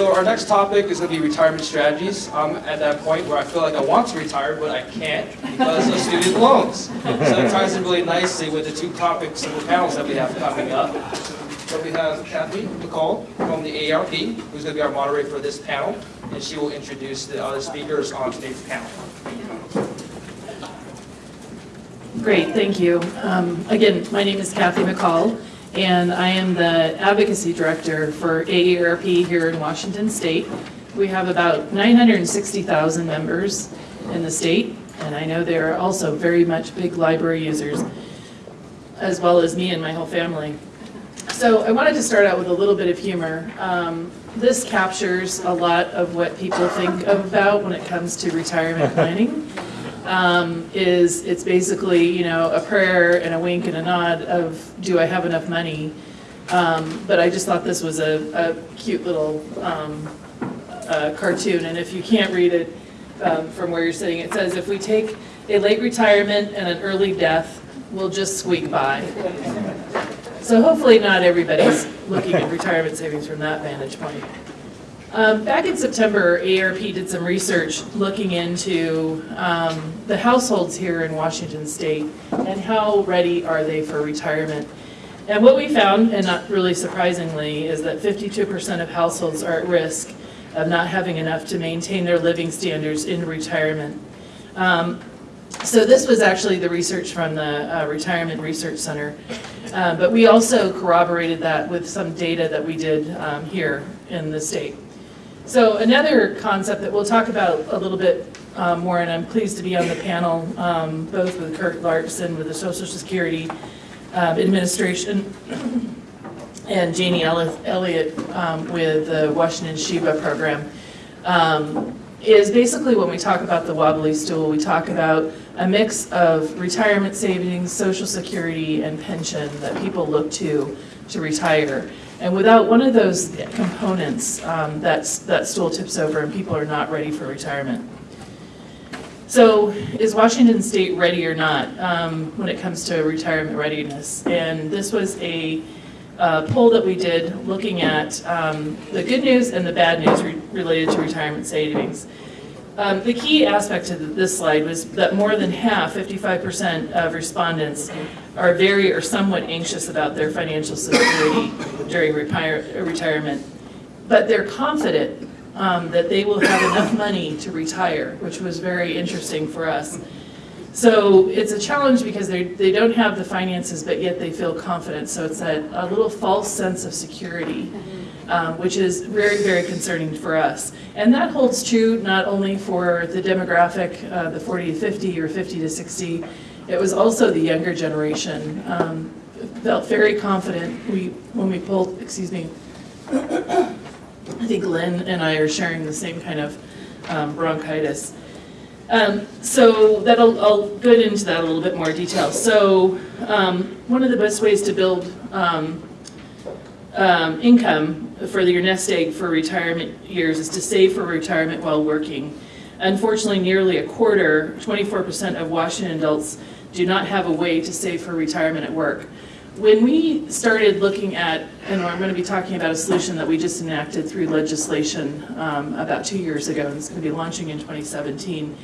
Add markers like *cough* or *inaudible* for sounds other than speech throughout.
So our next topic is going to be retirement strategies. I'm at that point where I feel like I want to retire, but I can't because of student loans. So it ties in really nicely with the two topics and the panels that we have coming up. So we have Kathy McCall from the AARP, who's going to be our moderator for this panel, and she will introduce the other speakers on today's panel. Great, thank you. Um, Again, my name is Kathy McCall, and I am the Advocacy Director for AARP here in Washington State. We have about 960,000 members in the state, and I know they are also very much big library users, as well as me and my whole family. So I wanted to start out with a little bit of humor. Um, This captures a lot of what people think about when it comes to retirement *laughs* planning um, is it's basically, you know, a prayer and a wink and a nod of, do I have enough money? Um, But I just thought this was a, a cute little um, uh, cartoon, and if you can't read it um, from where you're sitting, it says, if we take a late retirement and an early death, we'll just squeak by. So hopefully not everybody's looking at retirement savings from that vantage point. Um, Back in September, AARP did some research looking into um, the households here in Washington State and how ready are they for retirement. And what we found, and not really surprisingly, is that 52% of households are at risk of not having enough to maintain their living standards in retirement. Um, So this was actually the research from the uh, Retirement Research Center. Uh, But we also corroborated that with some data that we did um, here in the state. So another concept that we'll talk about a little bit um, more, and I'm pleased to be on the panel, um, both with Kurt Larson with the Social Security um, Administration *coughs* and Janie Elli- Elliott um, with the Washington SHIBA Program, um, is basically when we talk about the wobbly stool, we talk about a mix of retirement savings, social security, and pension that people look to to retire. And without one of those components, um, that's, that stool tips over and people are not ready for retirement. So is Washington State ready or not um, when it comes to retirement readiness? And this was a uh, poll that we did looking at um, the good news and the bad news re- related to retirement savings. Um, The key aspect to this slide was that more than half, 55% of respondents are very or somewhat anxious about their financial security during retire- retirement. But they're confident um, that they will have enough money to retire, which was very interesting for us. So it's a challenge because they, they don't have the finances, but yet they feel confident. So it's a, a little false sense of security, um, which is very, very concerning for us. And that holds true not only for the demographic, uh, the 40 to 50 or 50 to 60, it was also the younger generation. Um, felt very confident. We, when we pulled, excuse me, I think Lynn and I are sharing the same kind of um, bronchitis. Um, So that'll, I'll go into that a little bit more detail. So um, one of the best ways to build um, income for your nest egg for retirement years is to save for retirement while working. Unfortunately, nearly a quarter, 24% of Washington adults do not have a way to save for retirement at work. When we started looking at, and I'm going to be talking about a solution that we just enacted through legislation um, about two years ago, and it's going to be launching in 2017,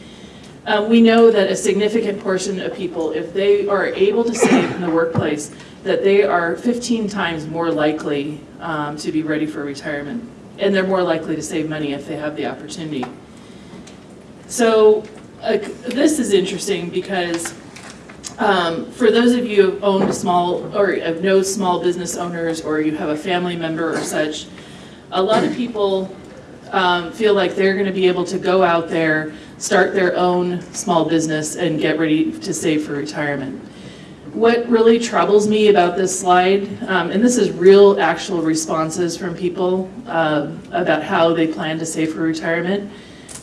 uh, we know that a significant portion of people, if they are able to save in the workplace, that they are 15 times more likely um, to be ready for retirement. And they're more likely to save money if they have the opportunity. So uh, this is interesting because um, for those of you who own a small, or have know small business owners, or you have a family member or such, a lot of people um, feel like they're going to be able to go out there, start their own small business, and get ready to save for retirement. What really troubles me about this slide, um, and this is real actual responses from people uh, about how they plan to save for retirement.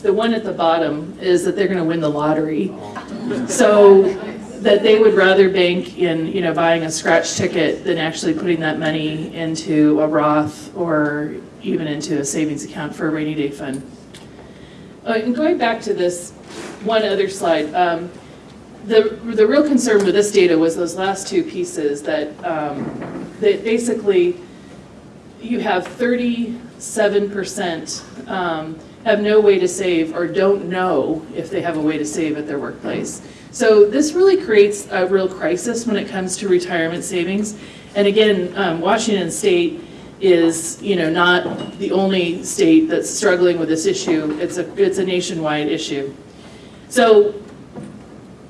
The one at the bottom is that they're going to win the lottery. So that they would rather bank in, you know, buying a scratch ticket than actually putting that money into a Roth or even into a savings account for a rainy day fund. Uh, And going back to this one other slide, um, the, the real concern with this data was those last two pieces that, um, that basically, you have 37% um, have no way to save or don't know if they have a way to save at their workplace. So this really creates a real crisis when it comes to retirement savings. And again, um, Washington State is, you know, not the only state that's struggling with this issue. It's a, it's a nationwide issue. So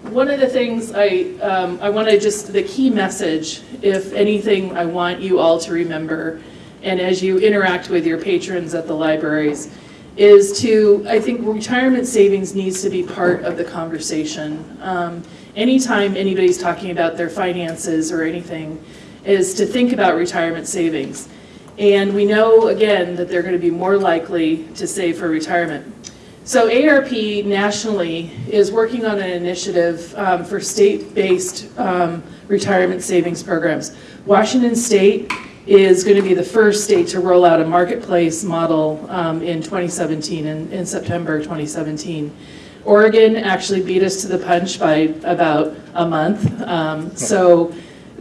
one of the things I, um, I want to just, the key message, if anything, I want you all to remember, and as you interact with your patrons at the libraries, is to, I think retirement savings needs to be part of the conversation. Um, anytime anybody's talking about their finances or anything, is to think about retirement savings. And we know, again, that they're going to be more likely to save for retirement. So AARP nationally is working on an initiative um, for state-based um, retirement savings programs. Washington State is going to be the first state to roll out a marketplace model um, in 2017, in, in September 2017. Oregon actually beat us to the punch by about a month. Um, so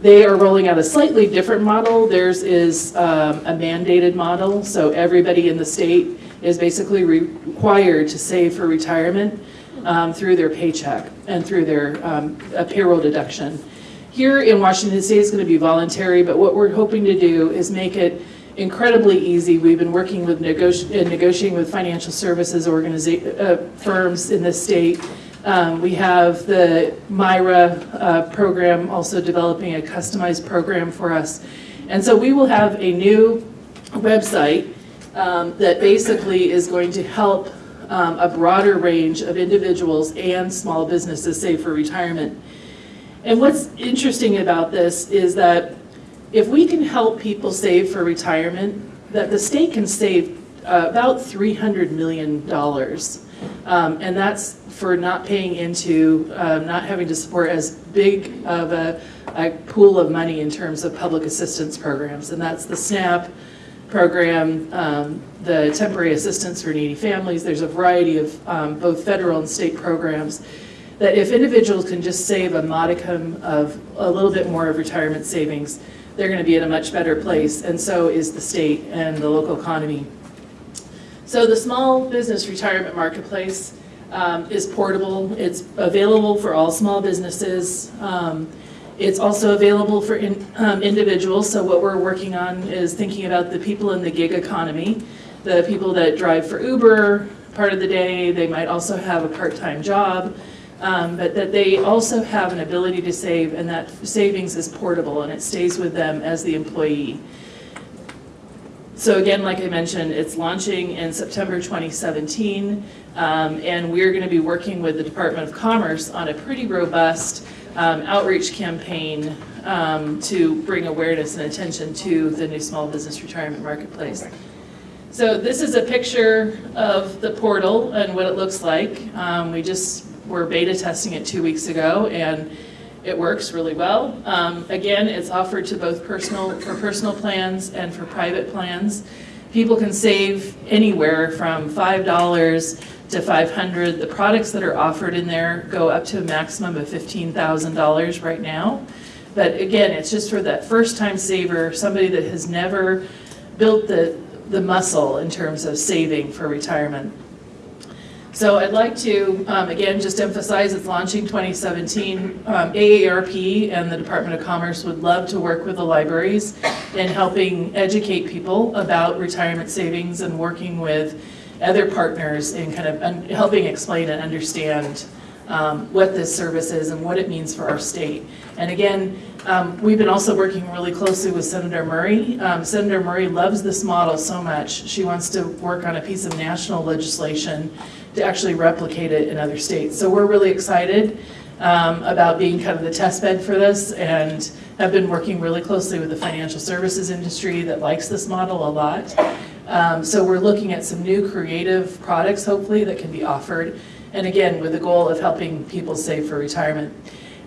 they are rolling out a slightly different model. Theirs is um, a mandated model, so everybody in the state is basically required to save for retirement um, through their paycheck and through their um, payroll deduction. Here in Washington State, it's going to be voluntary, but what we're hoping to do is make it incredibly easy. We've been working with negoti negotiating with financial services uh, firms in the state. Um, we have the myRA uh, program also developing a customized program for us. And so we will have a new website um, that basically is going to help um, a broader range of individuals and small businesses save for retirement. And what's interesting about this is that if we can help people save for retirement, that the state can save uh, about $300 million. Um, and that's for not paying into, uh, not having to support as big of a, a, pool of money in terms of public assistance programs. And that's the SNAP program, um, the temporary assistance for needy families. There's a variety of um, both federal and state programs that if individuals can just save a modicum of a little bit more of retirement savings, they're going to be in a much better place, and so is the state and the local economy. So the small business retirement marketplace um, is portable. It's available for all small businesses. Um, it's also available for in, um, individuals. So what we're working on is thinking about the people in the gig economy, the people that drive for Uber part of the day. They might also have a part-time job um, but that they also have an ability to save and that savings is portable and it stays with them as the employee. So again, like I mentioned, it's launching in September 2017 um, and we're going to be working with the Department of Commerce on a pretty robust um, outreach campaign um, to bring awareness and attention to the new small business retirement marketplace. So this is a picture of the portal and what it looks like. Um, we just we're beta testing it two weeks ago and it works really well. Um, again, it's offered to both personal, for personal plans and for private plans. People can save anywhere from $5 to 500. The products that are offered in there go up to a maximum of $15,000 right now. But again, it's just for that first time saver, somebody that has never built the, the muscle in terms of saving for retirement. So I'd like to, um, again, just emphasize it's launching 2017. Um, AARP and the Department of Commerce would love to work with the libraries in helping educate people about retirement savings and working with other partners in kind of helping explain and understand um, what this service is and what it means for our state. And again, um, we've been also working really closely with Senator Murray. Um, Senator Murray loves this model so much. She wants to work on a piece of national legislation to actually replicate it in other states. So we're really excited um, about being kind of the test bed for this and have been working really closely with the financial services industry that likes this model a lot. Um, so we're looking at some new creative products, hopefully, that can be offered. And again, with the goal of helping people save for retirement.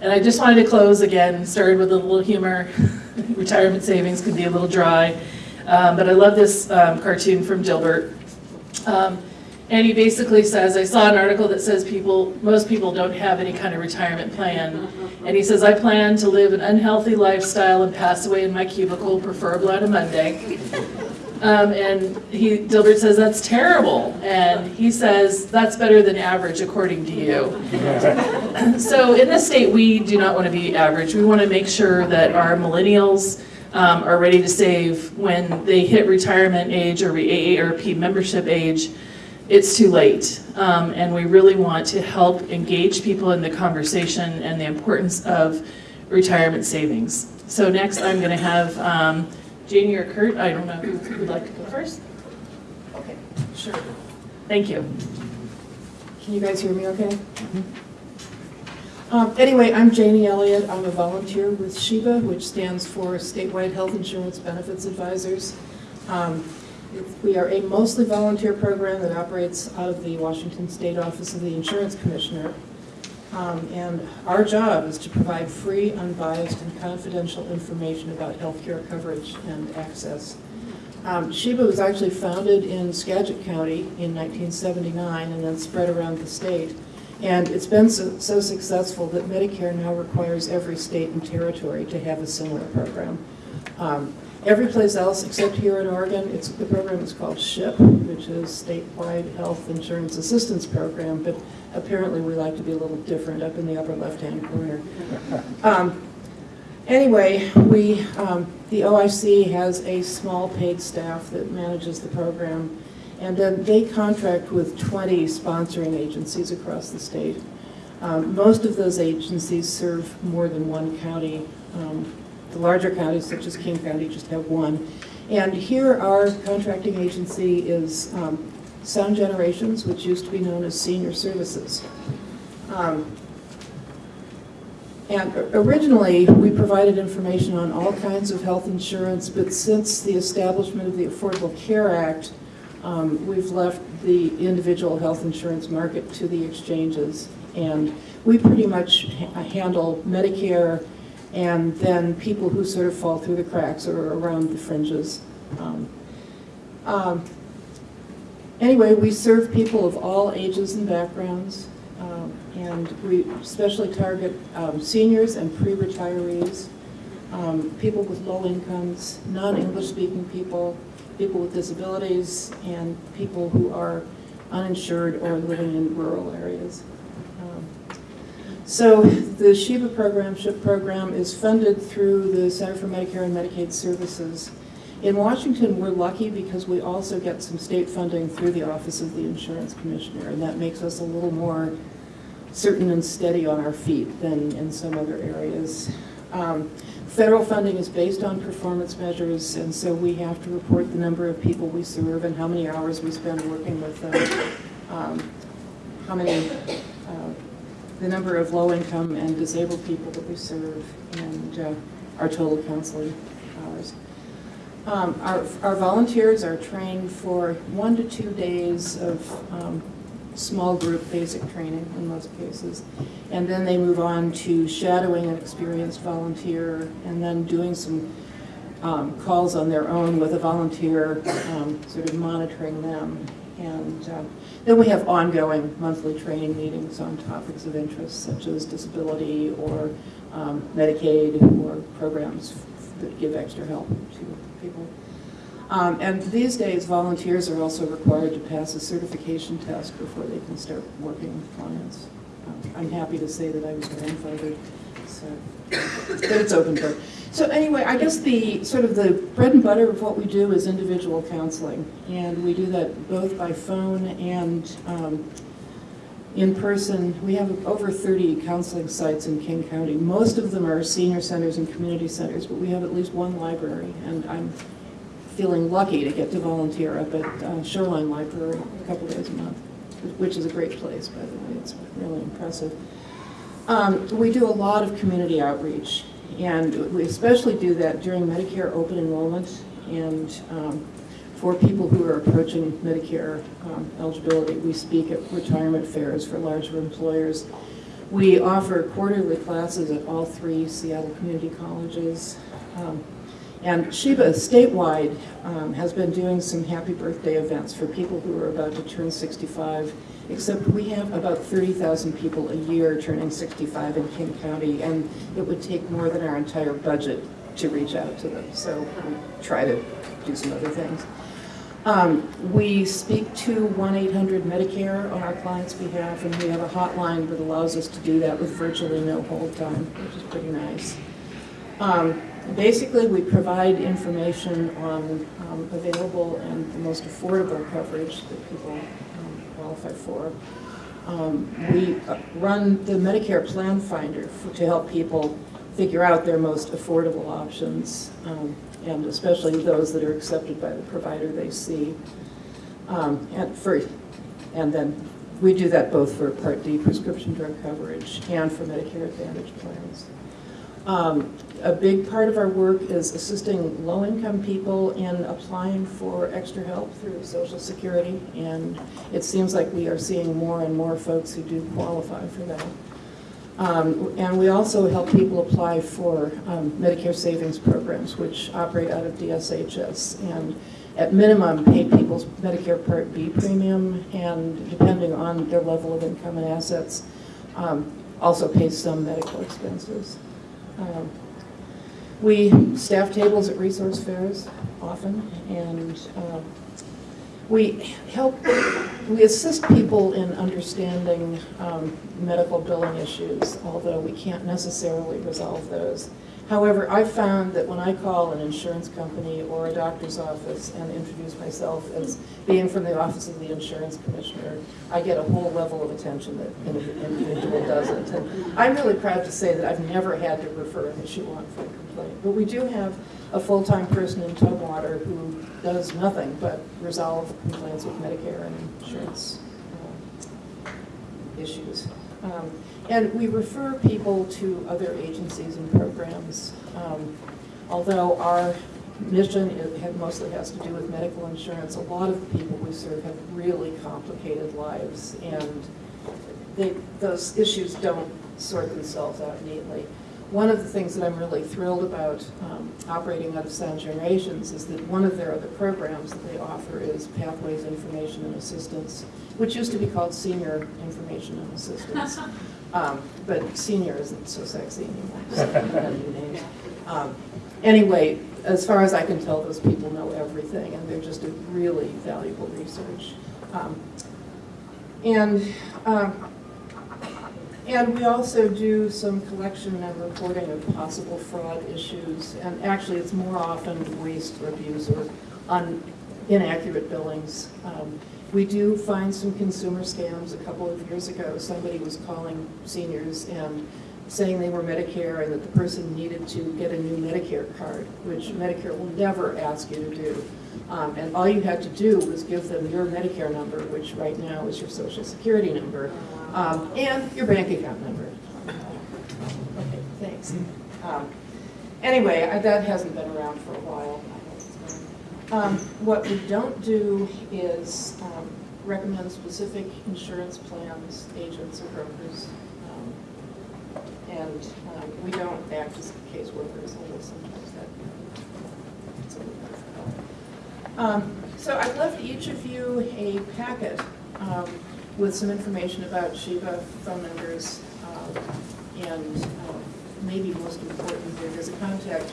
And I just wanted to close again, started with a little humor. *laughs* retirement savings can be a little dry. Um, but I love this um, cartoon from Dilbert. And he basically says, I saw an article that says people, most people don't have any kind of retirement plan. And he says, I plan to live an unhealthy lifestyle and pass away in my cubicle, preferably on a Monday. Um, and he, Dilbert says, that's terrible. And he says, that's better than average according to you. *laughs* So in this state, we do not want to be average. We want to make sure that our millennials um, are ready to save when they hit retirement age or AARP membership age. It's too late. Um, and we really want to help engage people in the conversation and the importance of retirement savings. So next, I'm going to have um, Janie or Kurt, I don't know who would like to go first. Okay, sure. Thank you. Can you guys hear me okay? Um, Anyway, I'm Janie Elliott. I'm a volunteer with SHIBA, which stands for Statewide Health Insurance Benefits Advisors. Um, We are a mostly volunteer program that operates out of the Washington State Office of the Insurance Commissioner. Um, And our job is to provide free, unbiased, and confidential information about healthcare coverage and access. Um, SHIBA was actually founded in Skagit County in 1979 and then spread around the state. And it's been so so successful that Medicare now requires every state and territory to have a similar program. Um, Every place else except here in Oregon, it's, the program is called SHIP, which is Statewide Health Insurance Assistance Program, but apparently we like to be a little different up in the upper left-hand corner. Um, Anyway, we, um, the OIC has a small paid staff that manages the program, and then they contract with 20 sponsoring agencies across the state. Um, Most of those agencies serve more than one county. The larger counties, such as King County, just have one. And here, our contracting agency is um, Sound Generations, which used to be known as Senior Services. Um, and originally, we provided information on all kinds of health insurance, but since the establishment of the Affordable Care Act, um, we've left the individual health insurance market to the exchanges. And we pretty much ha- handle Medicare and then people who sort of fall through the cracks or around the fringes. Um, um, Anyway, we serve people of all ages and backgrounds. Um, And we especially target um, seniors and pre-retirees, um, people with low incomes, non-English speaking people, people with disabilities, and people who are uninsured or living in rural areas. So the SHIBA program, SHIP program, is funded through the Center for Medicare and Medicaid Services. In Washington, we're lucky because we also get some state funding through the Office of the Insurance Commissioner, and that makes us a little more certain and steady on our feet than in some other areas. Um, Federal funding is based on performance measures, and so we have to report the number of people we serve and how many hours we spend working with them, um, how many, uh, the number of low-income and disabled people that we serve, and uh, our total counseling hours. Um, Our our volunteers are trained for one to two days of um, small group basic training in most cases. And then they move on to shadowing an experienced volunteer and then doing some um, calls on their own with a volunteer, um, sort of monitoring them. And um, then we have ongoing monthly training meetings on topics of interest such as disability or um, Medicaid or programs that give extra help to people. Um, And these days, volunteers are also required to pass a certification test before they can start working with clients. Um, I'm happy to say that I was grandfathered, so, but it's open book. So anyway, I guess the, sort of the bread and butter of what we do is individual counseling. And we do that both by phone and um, in person. We have over 30 counseling sites in King County. Most of them are senior centers and community centers, but we have at least one library. And I'm feeling lucky to get to volunteer up at uh, Shoreline Library a couple days a month, which is a great place, by the way. It's really impressive. Um, We do a lot of community outreach, and we especially do that during Medicare open enrollment and um, for people who are approaching Medicare um, eligibility. We speak at retirement fairs for larger employers. We offer quarterly classes at all three Seattle community colleges. Um, and SHIBA statewide um, has been doing some happy birthday events for people who are about to turn 65, except we have about 30,000 people a year turning 65 in King County, and it would take more than our entire budget to reach out to them. So we try to do some other things. Um, We speak to 1-800-MEDICARE on our client's behalf, and we have a hotline that allows us to do that with virtually no hold time, which is pretty nice. Um, Basically, we provide information on um, available and the most affordable coverage that people qualify for. Um, We uh, run the Medicare Plan Finder for- to help people figure out their most affordable options, um, and especially those that are accepted by the provider they see. Um, And for, and then we do that both for Part D prescription drug coverage and for Medicare Advantage plans. Um, A big part of our work is assisting low-income people in applying for extra help through Social Security, and it seems like we are seeing more and more folks who do qualify for that. Um, And we also help people apply for um, Medicare savings programs, which operate out of DSHS, and at minimum, pay people's Medicare Part B premium, and depending on their level of income and assets, um, also pay some medical expenses. Um, We staff tables at resource fairs often, and um, we help, we assist people in understanding um, medical billing issues, although we can't necessarily resolve those. However, I've found that when I call an insurance company or a doctor's office and introduce myself as being from the Office of the Insurance Commissioner, I get a whole level of attention that an individual doesn't. And I'm really proud to say that I've never had to refer an issue on for complaint. But we do have a full-time person in Tumwater who does nothing but resolve complaints with Medicare and insurance uh, issues. Um, And we refer people to other agencies and programs. Um, Although our mission it had- mostly has to do with medical insurance, a lot of the people we serve have really complicated lives, and they, those issues don't sort themselves out neatly. One of the things that I'm really thrilled about um, operating out of Sound Generations is that one of their other programs that they offer is Pathways Information and Assistance, which used to be called Senior Information and Assistance. *laughs* Um, But senior isn't so sexy anymore, *laughs* so we have new names. Um, Anyway, as far as I can tell, those people know everything, and they're just a really valuable research. Um, And um, and we also do some collection and reporting of possible fraud issues, and actually, it's more often waste or abuse or un- inaccurate billings. Um, We do find some consumer scams. A couple of years ago, somebody was calling seniors and saying they were Medicare and that the person needed to get a new Medicare card, which Medicare will never ask you to do. Um, And all you had to do was give them your Medicare number, which right now is your social security number, um, and your bank account number. Okay, thanks. Um, Anyway, I- that hasn't been around for a while. Um, What we don't do is um, recommend specific insurance plans, agents, or brokers. Um, And um, we don't act as caseworkers, although sometimes that, a little So I've left each of you a packet um, with some information about SHIBA, phone numbers, um, and um, maybe most important, there's a contact,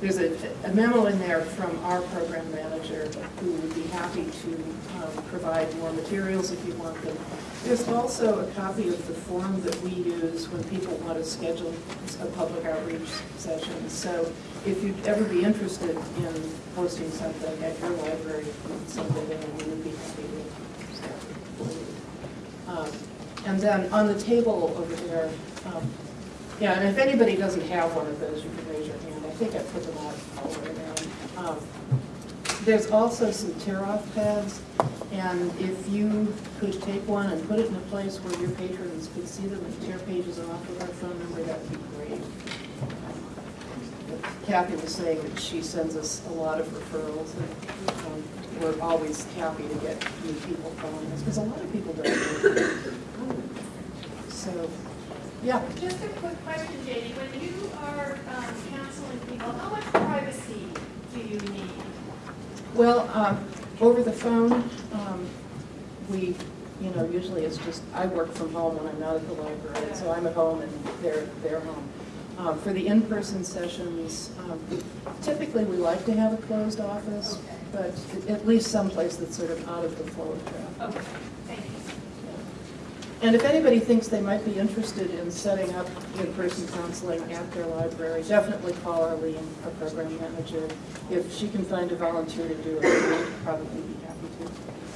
there's a a memo in there from our program manager who would be happy to um, provide more materials if you want them. There's also a copy of the form that we use when people want to schedule a public outreach session. So if you'd ever be interested in hosting something at your library, something we would be happy to you. Um, And then on the table over there, um, yeah, and if anybody doesn't have one of those, you can raise your hand. I think I put them out all the way around. Um, There's also some tear-off pads, and if you could take one and put it in a place where your patrons could see them and tear pages off with our phone number, that'd be great. Kathy was saying that she sends us a lot of referrals, and um, we're always happy to get new people calling us, because a lot of people don't. know. So, yeah. Just a quick question, Janie. When you are um, counseling people, how much privacy do you need? Well, um, over the phone, um, we, you know, usually it's just, I work from home when I'm not at the library, so I'm at home and they're, they're home. Um, For the in-person sessions, um, typically, we like to have a closed office, but at least someplace that's sort of out of the flow of traffic. Okay, thank you. And if anybody thinks they might be interested in setting up in-person counseling at their library, definitely call Arlene, our program manager. If she can find a volunteer to do it, we'd probably be happy to.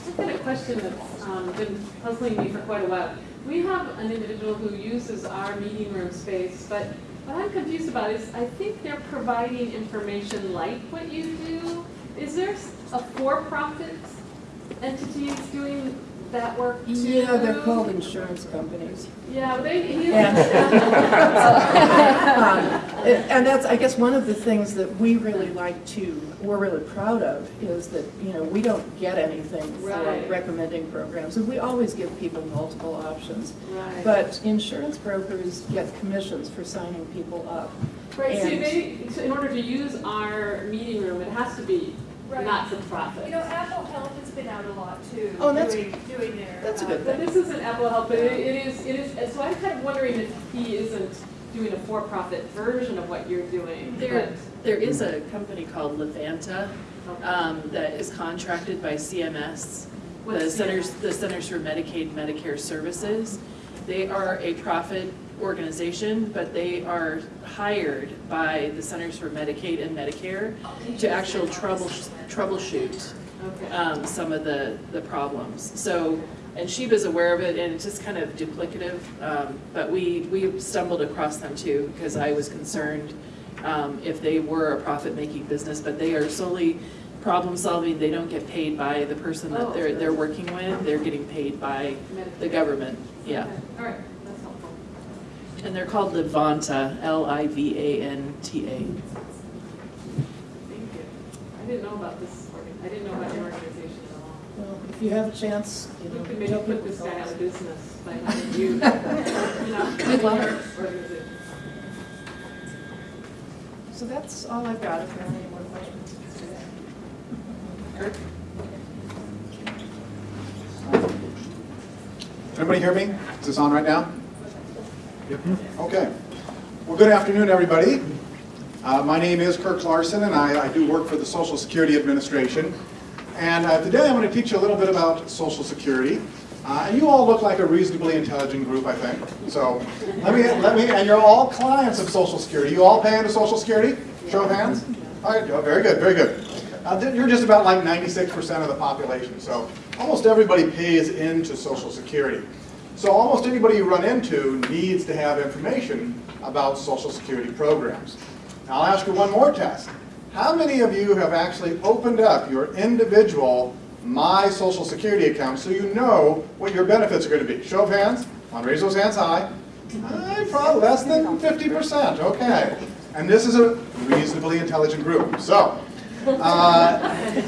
I've got a question that's um, been puzzling me for quite a while. We have an individual who uses our meeting room space, but what I'm confused about is, I think they're providing information like what you do. Is there a for-profit entity doing that work too? Yeah, they're called insurance companies. Yeah, they, he And- *laughs* Um, And that's, I guess, one of the things that we really like to, we're really proud of, is that, you know, we don't get anything for recommending programs. And we always give people multiple options. Right. But insurance brokers get commissions for signing people up. Right, so and- they, so in order to use our meeting room, it has to be Right. not-for-profit. You know, Apple Health has been out a lot too, Oh, that's- doing, doing their. that's a uh, good But this isn't Apple Health, but it it is, it is, so I'm kind of wondering if he isn't doing a for-profit version of what you're doing. There, there is a company called Livanta um, that is contracted by CMS, the What's Centers, CMS? the Centers for Medicaid and Medicare Services. They are a profit organization, but they are hired by the Centers for Medicaid and Medicare to actual trouble, troubleshoot um, some of the, the problems. So, and she was aware of it, and it's just kind of duplicative, um, but we, we stumbled across them too, because I was concerned um, if they were a profit-making business, but they are solely problem-solving, they don't get paid by the person Oh, that they're, they're working with, they're getting paid by the government, yeah. Okay, All right. And they're called Livanta, L-I-V-A-N-T-A. Thank you. I didn't know about this, organ- I didn't know about your organization at all. Well, if you have a chance, you know, We could maybe put this to guy out of business by having you, *laughs* you know. We'd love it. So that's all I've got, if there are any more questions. Kirk? Everybody hear me? Is this on right now? Okay. Well, good afternoon, everybody. Uh, My name is Kirk Larson, and I I do work for the Social Security Administration. And uh, today I'm going to teach you a little bit about Social Security. Uh, And you all look like a reasonably intelligent group, I think. So let me, let me, and you're all clients of Social Security. You all pay into Social Security? Show of hands? All right, oh, very good, very good. Uh, You're just about like 96% of the population, so almost everybody pays into Social Security. So almost anybody you run into needs to have information about Social Security programs. Now I'll ask you one more test. How many of you have actually opened up your individual My Social Security account so you know what your benefits are going to be? Show of hands. Come on, raise those hands high. Probably less than 50%, okay. And this is a reasonably intelligent group. So, uh,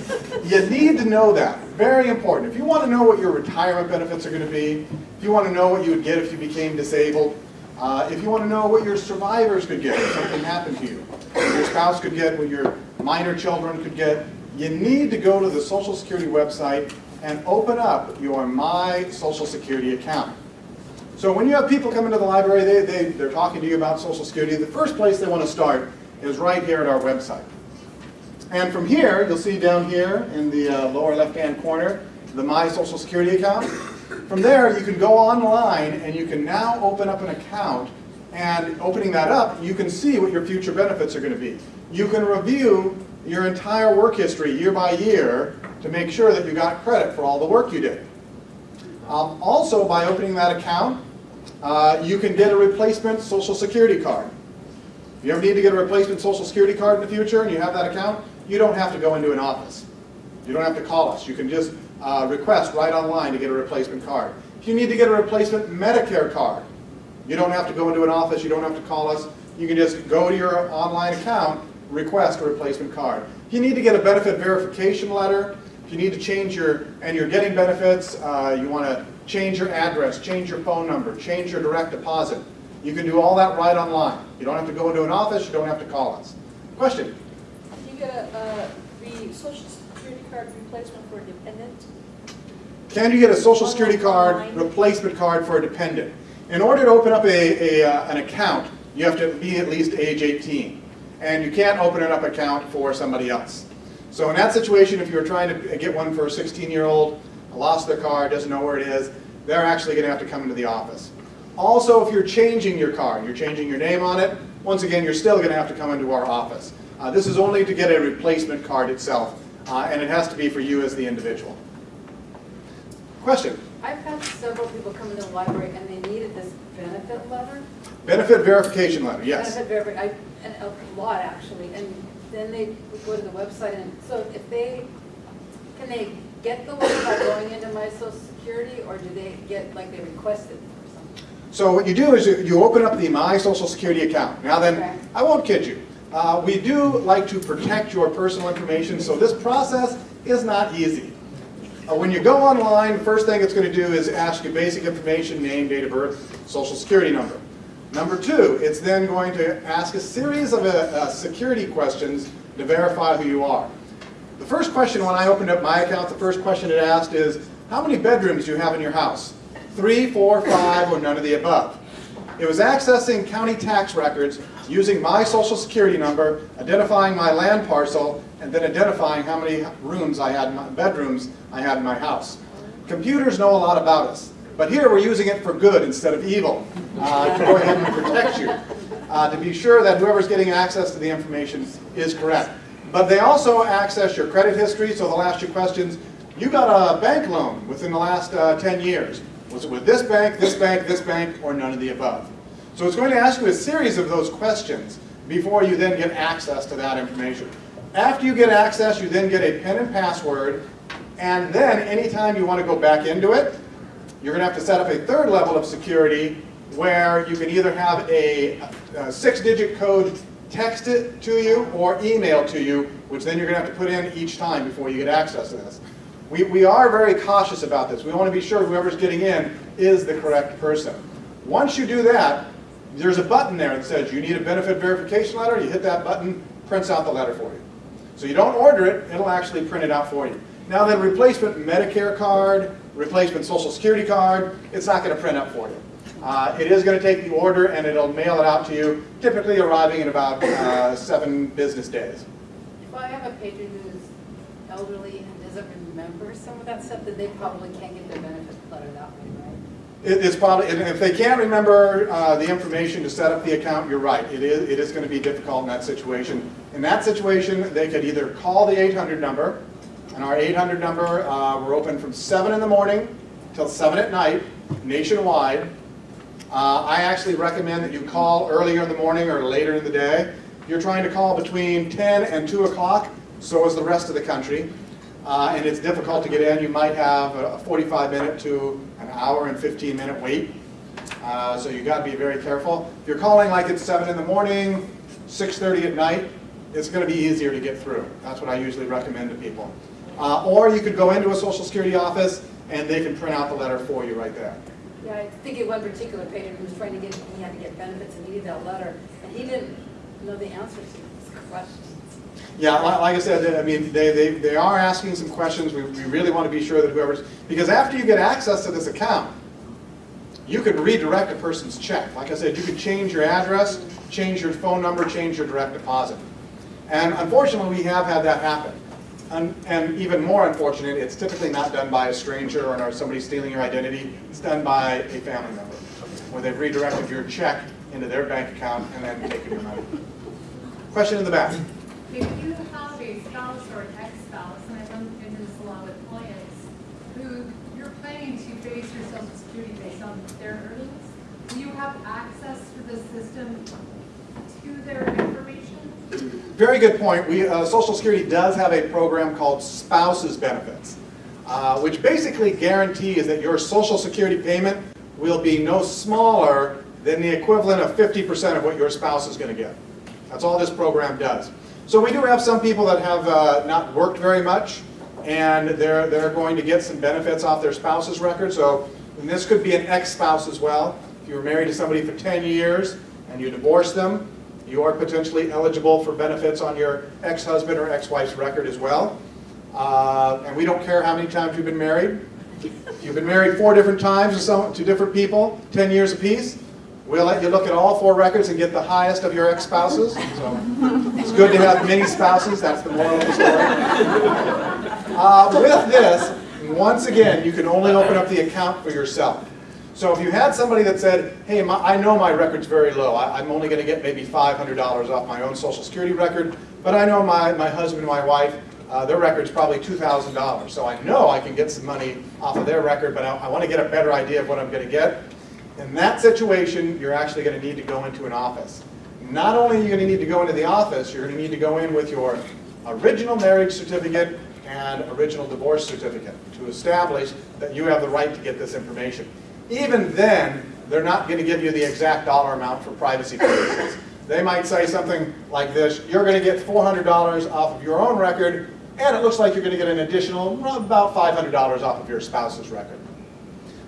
you need to know that. Very important. If you want to know what your retirement benefits are going to be, if you want to know what you would get if you became disabled, uh, if you want to know what your survivors could get if something happened to you, your spouse could get, what your minor children could get, you need to go to the Social Security website and open up your My Social Security account. So when you have people come into the library, they, they, they're talking to you about Social Security, the first place they want to start is right here at our website. And from here, you'll see down here in the uh, lower left-hand corner, the My Social Security account. From there, you can go online and you can now open up an account. And opening that up, you can see what your future benefits are going to be. You can review your entire work history year by year to make sure that you got credit for all the work you did. Um, also, by opening that account, uh, you can get a replacement Social Security card. If you ever need to get a replacement Social Security card in the future and you have that account, you don't have to go into an office. You don't have to call us. You can just uh, request right online to get a replacement card. If you need to get a replacement Medicare card, you don't have to go into an office. You don't have to call us. You can just go to your online account, request a replacement card. If you need to get a benefit verification letter, if you need to change your, and you're getting benefits, uh, you want to change your address, change your phone number, change your direct deposit, you can do all that right online. You don't have to go into an office, you don't have to call us. Question? You get a, uh, social security card replacement for a dependent? Can you get a social security card replacement card for a dependent? In order to open up a, a, uh, an account, you have to be at least age 18. And you can't open an up account for somebody else. So in that situation, if you're trying to get one for a 16-year-old, lost their car, doesn't know where it is, they're actually going to have to come into the office. Also, if you're changing your car, you're changing your name on it, once again, you're still going to have to come into our office. Uh, this is only to get a replacement card itself, uh, and it has to be for you as the individual. Question? I've had several people come into the library and they needed this benefit letter. Benefit verification letter, yes. Benefit verifi, I, and a lot actually, and then they would go to the website and, so if they, can they get the letter by going into my social security or do they get, like they requested or something? So what you do is you- you open up the My Social Security account. Now Okay. then, I won't kid you. Uh, we do like to protect your personal information, so this process is not easy. Uh, when you go online, first thing it's going to do is ask you basic information, name, date of birth, social security number. Number two, it's then going to ask a series of uh, uh, security questions to verify who you are. The first question when I opened up my account, the first question it asked is, how many bedrooms do you have in your house? Three, four, five, or none of the above. It was accessing county tax records using my social security number, identifying my land parcel, and then identifying how many rooms I had, my bedrooms I had in my house. Computers know a lot about us, but here we're using it for good instead of evil, uh, to go ahead and protect you, uh, to be sure that whoever's getting access to the information is correct. But they also access your credit history, so they'll ask you questions. You got a bank loan within the last uh, 10 years. Was it with this bank, this bank, this bank, or none of the above? So it's going to ask you a series of those questions before you then get access to that information. After you get access, you then get a PIN and password, and then anytime you want to go back into it, you're going to have to set up a third level of security where you can either have a, a six-digit code texted to you or emailed to you, which then you're going to have to put in each time before you get access to this. We, we are very cautious about this. We want to be sure whoever's getting in is the correct person. Once you do that, there's a button there that says you need a benefit verification letter. You hit that button, prints out the letter for you. So you don't order it, it'll actually print it out for you. Now then, replacement Medicare card, replacement Social Security card, it's not going to print up for you. Uh, it is going to take the order and it'll mail it out to you, typically arriving in about uh, seven business days. If I have a patron who's elderly and doesn't remember some of that stuff, then they probably can't get their benefit letter that way? It- It's probably, if they can't remember uh, the information to set up the account, you're right. It is, it is going to be difficult in that situation. In that situation, they could either call the 800 number, and our 800 number, uh, we're open from 7 in the morning till 7 at night, nationwide. Uh, I actually recommend that you call earlier in the morning or later in the day. You're trying to call between 10 and 2 o'clock, so is the rest of the country. Uh, and it's difficult to get in. You might have a 45 minute to hour and 15 minute wait. Uh, so you got to be very careful. If you're calling like it's 7 in the morning, 6.30 at night, it's going to be easier to get through. That's what I usually recommend to people. Uh, or you could go into a Social Security office and they can print out the letter for you right there. Yeah, I think of one particular patient who was trying to get, he had to get benefits and needed that letter, and he didn't know the answers to his questions. Yeah, like I said, I mean, they, they, they are asking some questions. We, we really want to be sure that whoever's, because after you get access to this account, you can redirect a person's check. Like I said, you can change your address, change your phone number, change your direct deposit. And unfortunately, we have had that happen. And, and even more unfortunate, it's typically not done by a stranger or somebody stealing your identity. It's done by a family member, where they've redirected your check into their bank account and then taken your money. Question in the back. If you have a spouse or an ex-spouse, and I've done this a lot with clients, who you're planning to base your social security based on their earnings, do you have access to the system to their information? Very good point. We, uh, Social Security does have a program called Spouses Benefits, uh, which basically guarantees that your Social Security payment will be no smaller than the equivalent of 50% of what your spouse is going to get. That's all this program does. So we do have some people that have uh, not worked very much, and they're, they're going to get some benefits off their spouse's record. So this could be an ex-spouse as well. If you were married to somebody for 10 years and you divorce them, you are potentially eligible for benefits on your ex-husband or ex-wife's record as well. Uh, and we don't care how many times you've been married. If you've been married four different times to, some, to different people, 10 years apiece, we'll let you look at all four records and get the highest of your ex-spouses. So it's good to have many spouses, that's the moral of the story. Uh, With this, once again, you can only open up the account for yourself. So if you had somebody that said, hey, my- I know my record's very low, I- I'm only gonna get maybe $500 off my own social security record, but I know my, my husband and my wife, uh, their record's probably $2,000, so I know I can get some money off of their record, but I, I wanna get a better idea of what I'm gonna get. In that situation, you're actually gonna need to go into an office. Not only are you gonna need to go into the office, you're gonna need to go in with your original marriage certificate and original divorce certificate to establish that you have the right to get this information. Even then, they're not gonna give you the exact dollar amount for privacy purposes. They might say something like this, you're gonna get $400 off of your own record, and it looks like you're gonna get an additional, about $500 off of your spouse's record.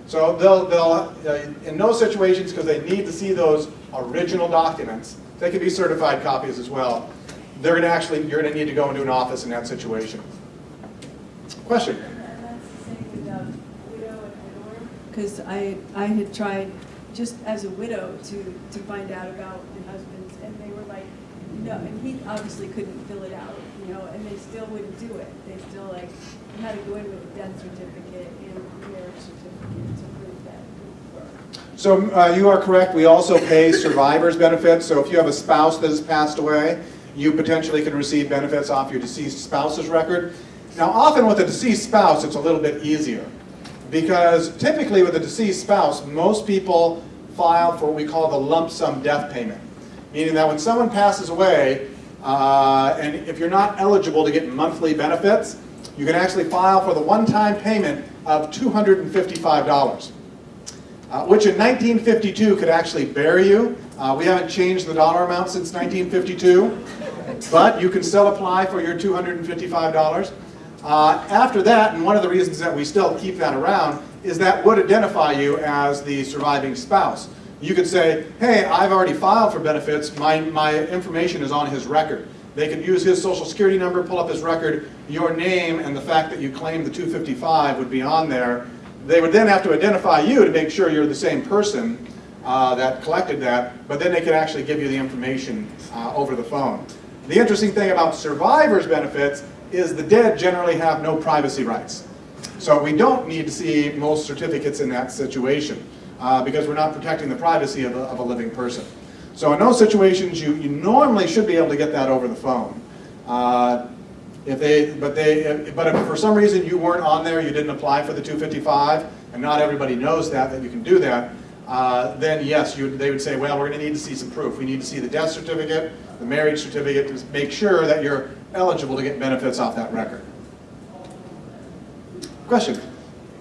So they'll, they'll, uh, in those situations, because they need to see those original documents, they can be certified copies as well, they're gonna actually, you're gonna need to go into an office in that situation. Question? Because I, I had tried, just as a widow, to, to find out about the husbands, and they were like, no, and he obviously couldn't fill it out, you know, and they still wouldn't do it. They still like, had to go in with a death certificate and marriage certificate to prove that you were. So uh, you are correct, we also pay survivor's benefits, so if you have a spouse that has passed away, you potentially can receive benefits off your deceased spouse's record. Now often with a deceased spouse, it's a little bit easier, because typically with a deceased spouse, most people file for what we call the lump sum death payment, meaning that when someone passes away, uh, and if you're not eligible to get monthly benefits, you can actually file for the one-time payment of $255 uh, which in 1952 could actually bury you. Uh, we haven't changed the dollar amount since 1952, but you can still apply for your $255. Uh, after that, and one of the reasons that we still keep that around, is that would identify you as the surviving spouse. You could say, hey, I've already filed for benefits, my, my information is on his record. They could use his social security number, pull up his record, your name and the fact that you claim the 255 would be on there, they would then have to identify you to make sure you're the same person uh, that collected that, but then they could actually give you the information uh, over the phone. The interesting thing about survivors benefits is the dead generally have no privacy rights. So we don't need to see most certificates in that situation uh, because we're not protecting the privacy of a, of a living person. So in those situations, you, you normally should be able to get that over the phone. Uh, if they, but they, but if for some reason you weren't on there, you didn't apply for the 255, and not everybody knows that, that you can do that, uh, then yes, you, they would say, well, we're going to need to see some proof. We need to see the death certificate, the marriage certificate, to make sure that you're eligible to get benefits off that record. Question?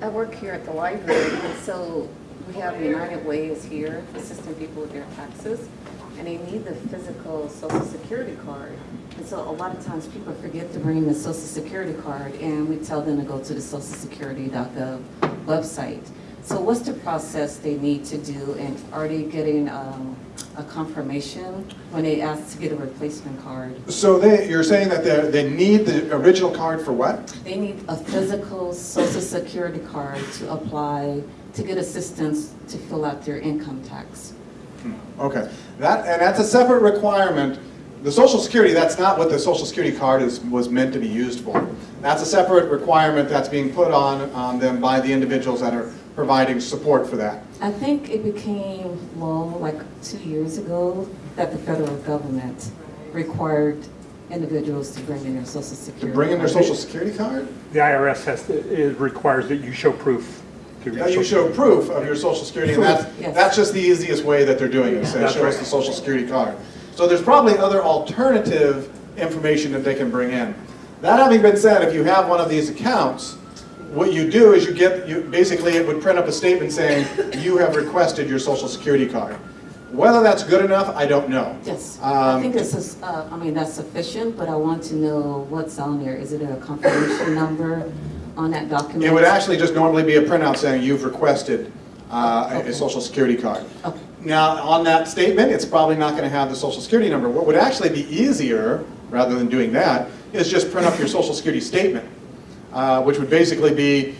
I work here at the library, and so we have United Way is here assisting people with their taxes, and they need the physical social security card. And so a lot of times people forget to bring the social security card, and we tell them to go to the socialsecurity.gov website. So what's the process they need to do, and are they getting um, a confirmation when they ask to get a replacement card? So they, you're saying that they, they need the original card for what? They need a physical social security card to apply, to get assistance to fill out their income tax. Okay, that, and that's a separate requirement. The social security, that's not what the social security card is, was meant to be used for. That's a separate requirement that's being put on, on them by the individuals that are providing support for that. I think it became law like two years ago that the federal government required individuals to bring in their social security. To bring in their card. social security card? The IRS has, to- it requires that you show proof. To your Yeah, you show social- proof of your social security, and that's, Yes. that's just the easiest way that they're doing it, so it That's shows right. the social security card. So there's probably other alternative information that they can bring in. That having been said, if you have one of these accounts, what you do is you get, you, basically it would print up a statement saying, you have requested your social security card. Whether that's good enough, I don't know. Yes, I Um, think this is, uh, I mean, that's sufficient, but I want to know what's on there. Is it a confirmation number on that document? It would actually just normally be a printout saying you've requested uh, a- Okay. a social security card. Okay. Now, on that statement, it's probably not going to have the social security number. What would actually be easier, rather than doing that, is just print up your social security statement, uh, which would basically be,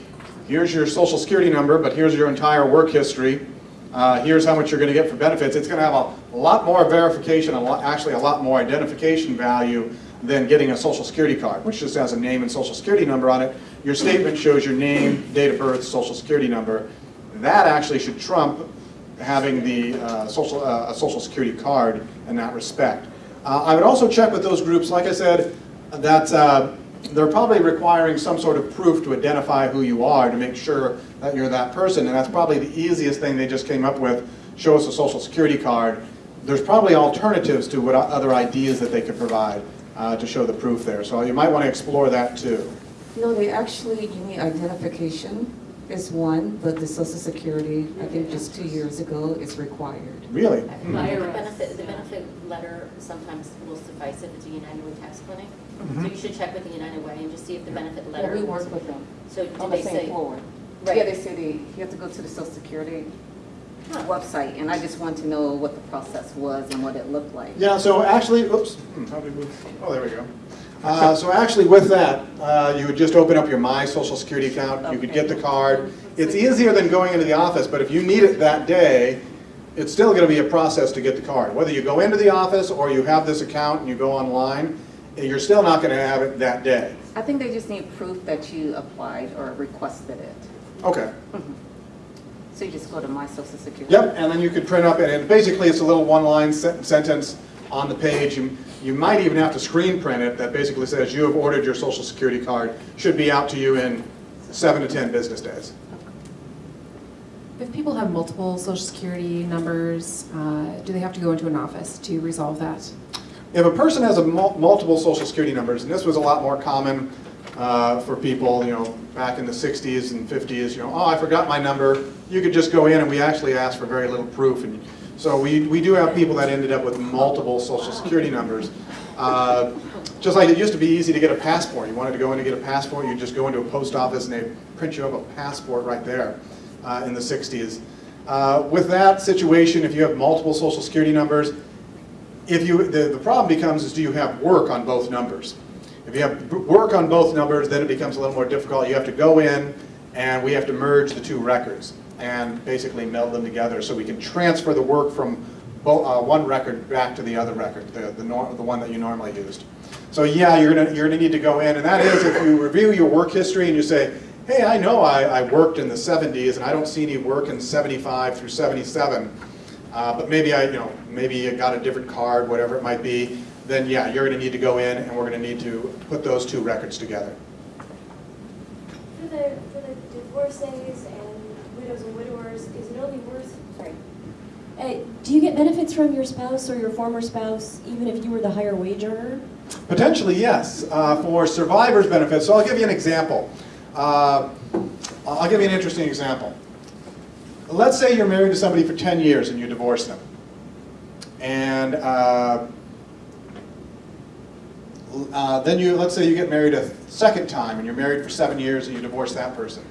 here's your social security number, but here's your entire work history, uh, here's how much you're going to get for benefits, it's going to have a lot more verification, a lot, actually a lot more identification value than getting a social security card, which just has a name and social security number on it. Your statement shows your name, date of birth, social security number. That actually should trump having the uh, social, uh, a social security card in that respect. Uh, I would also check with those groups, like I said, that uh, they're probably requiring some sort of proof to identify who you are to make sure that you're that person, and that's probably the easiest thing they just came up with, show us a social security card. There's probably alternatives to what other ideas that they could provide uh, to show the proof there, so you might want to explore that too. No, they actually, you need identification is one, but the social security, I think just two years ago, is required. Really? IRS. The benefit, the benefit letter sometimes will suffice if it's a United Way tax clinic. So you should check with the United Way and just see if the benefit letter. Yeah, we work with them So did on the same say? floor. Right. Yeah, they say they, you have to go to the social security website, and I just want to know what the process was and what it looked like. Yeah, so actually, oops, hmm, how did we move? Oh, there we go. Uh, So actually with that, uh, you would just open up your My Social Security account, you could get the card. It's easier than going into the office, but if you need it that day, it's still gonna be a process to get the card. Whether you go into the office or you have this account and you go online, you're still not gonna have it that day. I think they just need proof that you applied or requested it. Okay. So you just go to my social security. Yep, and then you could print up, and it- basically it's a little one-line sen- sentence on the page. You you might even have to screen print it that basically says you have ordered your social security card, should be out to you in seven to 10 business days. If people have multiple social security numbers, uh, do they have to go into an office to resolve that? If a person has a mul- multiple social security numbers, and this was a lot more common uh, for people, you know, back in the 60s and 50s, you know, oh, I forgot my number, you could just go in and we actually asked for very little proof. And so we, we do have people that ended up with multiple social security numbers. Uh, Just like it used to be easy to get a passport. You wanted to go in to get a passport, you just go into a post office and they print you up a passport right there uh, in the 60s. Uh, With that situation, if you have multiple social security numbers, if you, the, the problem becomes is do you have work on both numbers? If you have work on both numbers, then it becomes a little more difficult. You have to go in and we have to merge the two records and basically meld them together so we can transfer the work from uh, one record back to the other record, the, the, the one that you normally used. So yeah, you're gonna, you're gonna need to go in, and that is if you review your work history and you say, hey, I know I, I worked in the 70s and I don't see any work in 75 through 77, uh, but maybe I, you know, maybe you got a different card, whatever it might be, then yeah, you're gonna need to go in and we're gonna need to put those two records together. For the, for the divorcees and widows and widowers, is it only worth, sorry, uh, do you get benefits from your spouse or your former spouse, even if you were the higher wage earner? Potentially, yes, uh, for survivors benefits. So I'll give you an example. Uh, I'll give you an interesting example. Let's say you're married to somebody for 10 years and you divorce them. And uh, uh, then you, let's say you get married a second time and you're married for seven years and you divorce that person.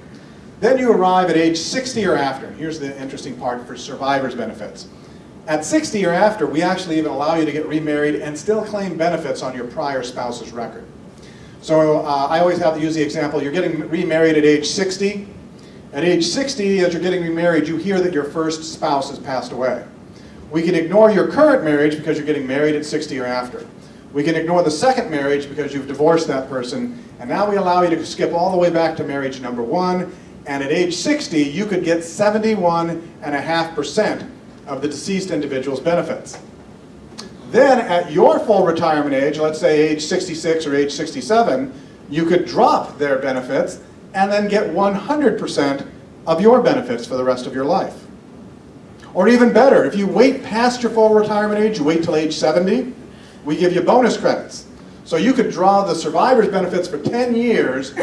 Then you arrive at age 60 or after. Here's the interesting part for survivors benefits. At 60 or after, we actually even allow you to get remarried and still claim benefits on your prior spouse's record. So uh, I always have to use the example, you're getting remarried at age 60. At age 60, as you're getting remarried, you hear that your first spouse has passed away. We can ignore your current marriage because you're getting married at 60 or after. We can ignore the second marriage because you've divorced that person, and now we allow you to skip all the way back to marriage number one, and at age 60, you could get 71.5% of the deceased individual's benefits. Then at your full retirement age, let's say age 66 or age 67, you could drop their benefits and then get 100% of your benefits for the rest of your life. Or even better, if you wait past your full retirement age, you wait till age 70, we give you bonus credits. So you could draw the survivor's benefits for 10 years,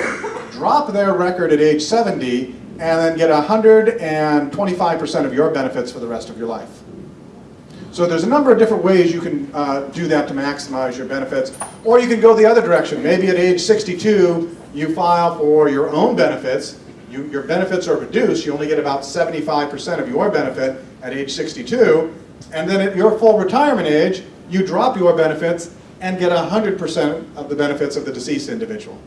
drop their record at age 70, and then get 125% of your benefits for the rest of your life. So there's a number of different ways you can uh, do that to maximize your benefits. Or you can go the other direction. Maybe at age 62, you file for your own benefits. You, your benefits are reduced. You only get about 75% of your benefit at age 62. And then at your full retirement age, you drop your benefits and get 100% of the benefits of the deceased individual.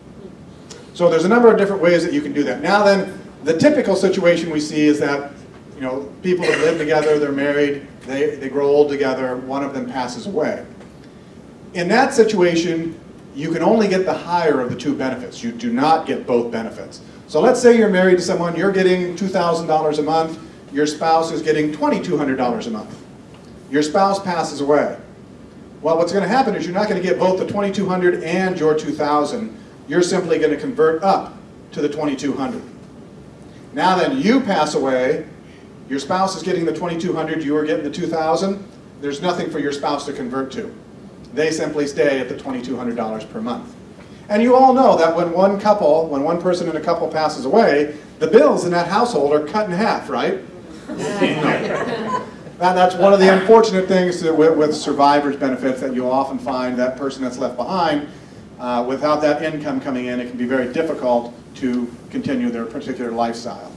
So there's a number of different ways that you can do that. Now then, the typical situation we see is that you know, people that live together, they're married, they, they grow old together, one of them passes away. In that situation, you can only get the higher of the two benefits. You do not get both benefits. So let's say you're married to someone, you're getting $2,000 a month, your spouse is getting $2,200 a month. Your spouse passes away. Well, what's going to happen is you're not going to get both the 2,200 and your 2,000. You're simply going to convert up to the 2,200. Now then, you pass away, your spouse is getting the 2,200, you are getting the 2,000. There's nothing for your spouse to convert to. They simply stay at the $2,200 per month. And you all know that when one couple, when one person in a couple passes away, the bills in that household are cut in half, right? *laughs* That, that's one of the unfortunate things with, with survivors benefits that you'll often find that person that's left behind, uh, without that income coming in, it can be very difficult to continue their particular lifestyle.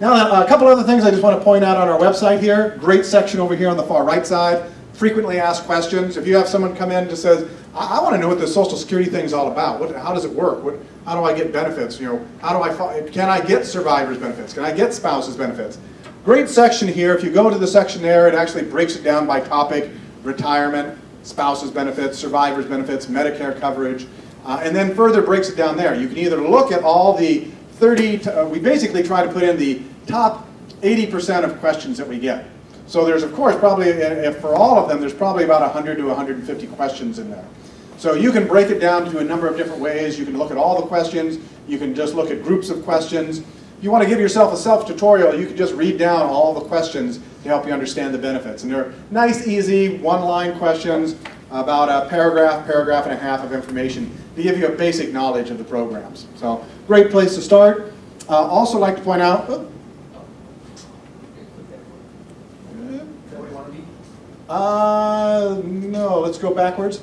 Now, a couple other things I just want to point out on our website here. Great section over here on the far right side. Frequently asked questions. If you have someone come in and just says, I, I want to know what the Social Security thing is all about. What, how does it work? What, how do I get benefits? You know, how do I, can I get survivors benefits? Can I get spouses benefits? Great section here. If you go to the section there, it actually breaks it down by topic, retirement, spouses benefits, survivors benefits, Medicare coverage, uh, and then further breaks it down there. You can either look at all the 30, uh, we basically try to put in the top 80% of questions that we get. So there's of course probably, if for all of them, there's probably about 100 to 150 questions in there. So you can break it down to a number of different ways. You can look at all the questions. You can just look at groups of questions. You want to give yourself a self-tutorial, you can just read down all the questions to help you understand the benefits. And they're nice, easy, one-line questions, about a paragraph, paragraph and a half of information to give you a basic knowledge of the programs. So, great place to start. Uh, also like to point out, oh, uh, no, let's go backwards.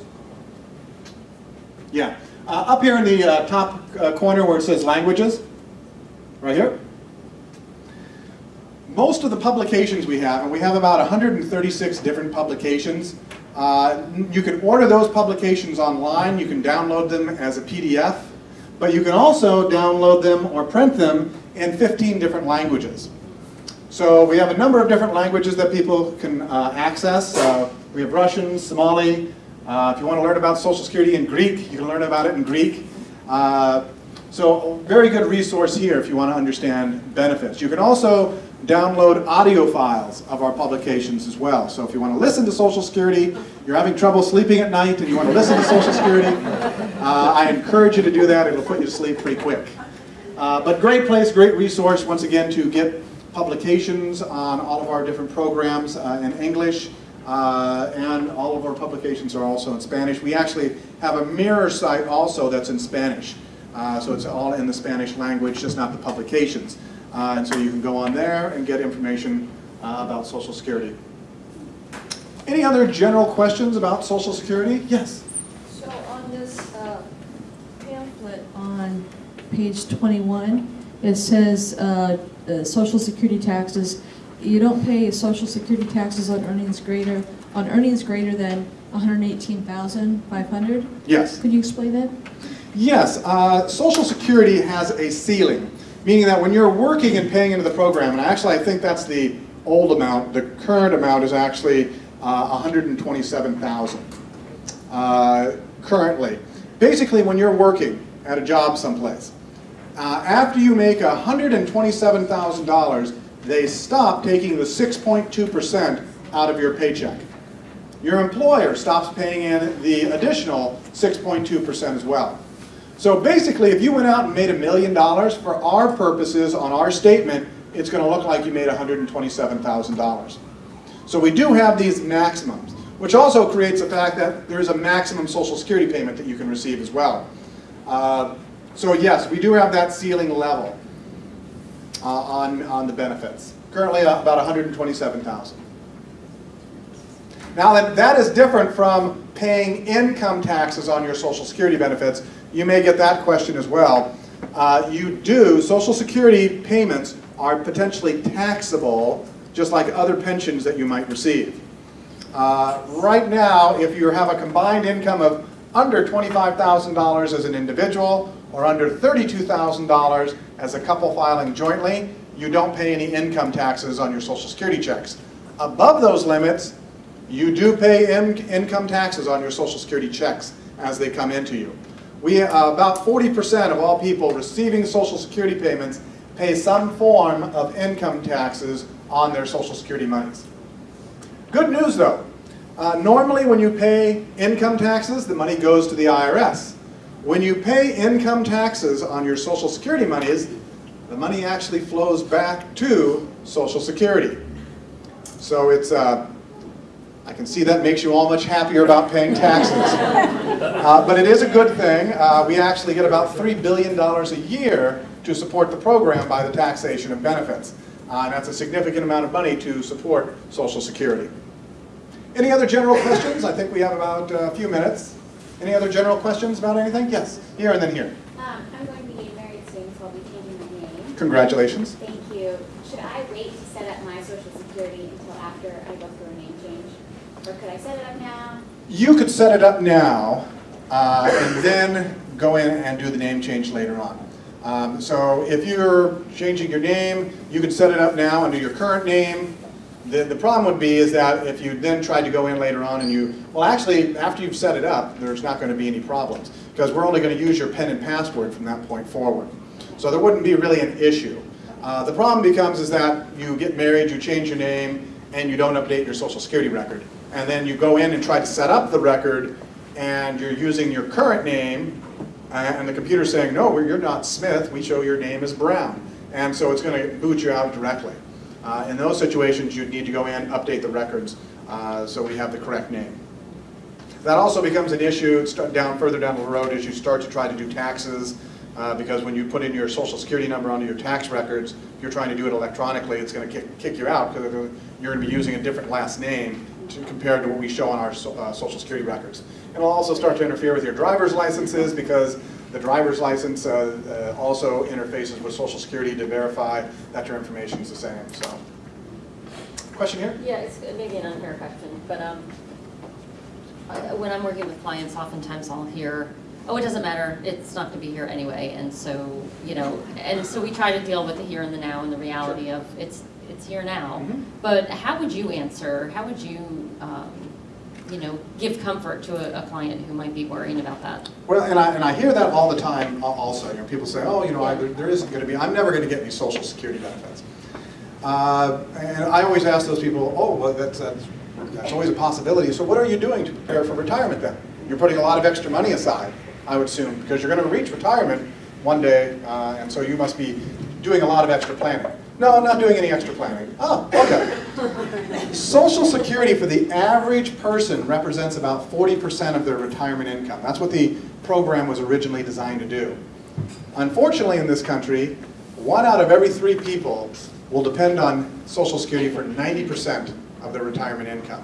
Yeah, uh, up here in the uh, top uh, corner where it says languages, right here. Most of the publications we have, and we have about 136 different publications, uh, you can order those publications online, you can download them as a PDF, but you can also download them or print them in 15 different languages. So we have a number of different languages that people can uh, access. Uh, we have Russian, Somali. Uh, if you want to learn about Social Security in Greek, you can learn about it in Greek. Uh, so very good resource here if you want to understand benefits. You can also download audio files of our publications as well. So if you want to listen to Social Security, you're having trouble sleeping at night and you want to listen to Social Security, uh, I encourage you to do that. It'll put you to sleep pretty quick. Uh, but great place, great resource, once again, to get publications on all of our different programs uh, in English, uh, and all of our publications are also in Spanish. We actually have a mirror site also that's in Spanish. Uh, so it's all in the Spanish language, just not the publications. Uh, and so you can go on there and get information uh, about Social Security. Any other general questions about Social Security? Yes? So on this uh, pamphlet on page 21, it says uh, uh, Social Security taxes. You don't pay Social Security taxes on earnings greater on earnings greater than 118,500. Yes. Could you explain that? Yes. Uh, Social Security has a ceiling, meaning that when you're working and paying into the program, and actually I think that's the old amount, the current amount is actually uh, 127,000 uh, currently. Basically, when you're working at a job someplace, uh, after you make $127,000, they stop taking the 6.2% out of your paycheck. Your employer stops paying in the additional 6.2% as well. So basically, if you went out and made a million dollars, for our purposes, on our statement, it's going to look like you made $127,000. So we do have these maximums, which also creates the fact that there's a maximum Social Security payment that you can receive as well. Uh, so yes, we do have that ceiling level uh, on, on the benefits. Currently uh, about 127,000. Now that, that is different from paying income taxes on your Social Security benefits. You may get that question as well. Uh, you do, Social Security payments are potentially taxable just like other pensions that you might receive. Uh, right now, if you have a combined income of under $25,000 as an individual or under $32,000 as a couple filing jointly, you don't pay any income taxes on your Social Security checks. Above those limits, you do pay in, income taxes on your Social Security checks as they come into you. We, uh, about 40% of all people receiving Social Security payments pay some form of income taxes on their Social Security monies. Good news though, uh, normally when you pay income taxes, the money goes to the IRS. When you pay income taxes on your Social Security monies, the money actually flows back to Social Security. So it's, uh, I can see that makes you all much happier about paying taxes. *laughs* Uh, but it is a good thing. Uh, we actually get about $3 billion a year to support the program by the taxation of benefits. Uh, and that's a significant amount of money to support Social Security. Any other general questions? I think we have about a few minutes. Any other general questions about anything? Yes, here and then here. Um, I'm going to be getting married soon, so I'll be changing my name. Congratulations. Thank you. Should I wait to set up my social security until after I go through a name change? Or could I set it up now? You could set it up now uh, and then go in and do the name change later on. Um, so if you're changing your name, you could set it up now under your current name. The, the problem would be is that if you then tried to go in later on and you, well actually after you've set it up, there's not going to be any problems because we're only going to use your PIN and password from that point forward. So there wouldn't be really an issue. Uh, the problem becomes is that you get married, you change your name, and you don't update your social security record. And then you go in and try to set up the record and you're using your current name and the computer's saying, no, you're not Smith, we show your name as Brown. And so it's going to boot you out directly. Uh, in those situations, you'd need to go in, and update the records uh, so we have the correct name. That also becomes an issue down further down the road as you start to try to do taxes uh, because when you put in your social security number onto your tax records, if you're trying to do it electronically, it's going to kick, kick you out because you're going to be using a different last name to, compared to what we show on our so, uh, social security records. It'll also start to interfere with your driver's licenses because the driver's license uh, uh, also interfaces with social security to verify that your information is the same. So, question here? Yeah, it's maybe an unfair question, but um, when I'm working with clients, oftentimes I'll hear, oh, it doesn't matter, it's not gonna be here anyway, and so, you know, and so we try to deal with the here and the now and the reality of it's, it's here now. Mhm. But how would you answer, how would you, um, you know, give comfort to a, a client who might be worrying about that? Well, and I, and I hear that all the time also. You know, people say, oh, you know, I, there, there isn't going to be, I'm never going to get any social security benefits. Uh, and I always ask those people, oh, well, that's, that's, that's always a possibility. So what are you doing to prepare for retirement then? You're putting a lot of extra money aside, I would assume, because you're going to reach retirement one day, uh, and so you must be doing a lot of extra planning. No, I'm not doing any extra planning. Oh, okay. Social Security for the average person represents about 40% of their retirement income. That's what the program was originally designed to do. Unfortunately in this country, one out of every three people will depend on Social Security for 90% of their retirement income.